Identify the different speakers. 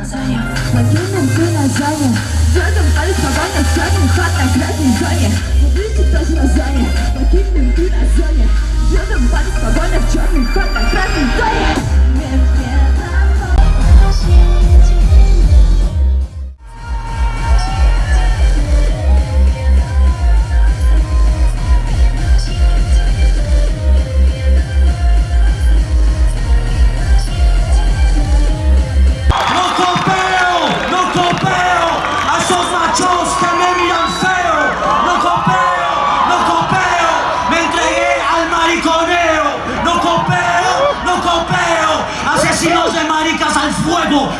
Speaker 1: lasaña.
Speaker 2: Покинем ты название. Дедом палец погоня Сядем хат на красной зоне. Убийцы тоже название. Покинем ты название. Дедом палец погоня В черный хат
Speaker 3: preciosos de maricas al fuego.